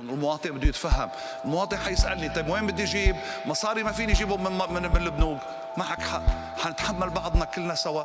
المواطن بده يتفهم. المواطن حيسألني طيب وين بدي أجيب مصاري ما فيني اجيبهم من من, من البنوك معك حق. حنتحمل بعضنا كلنا سوا.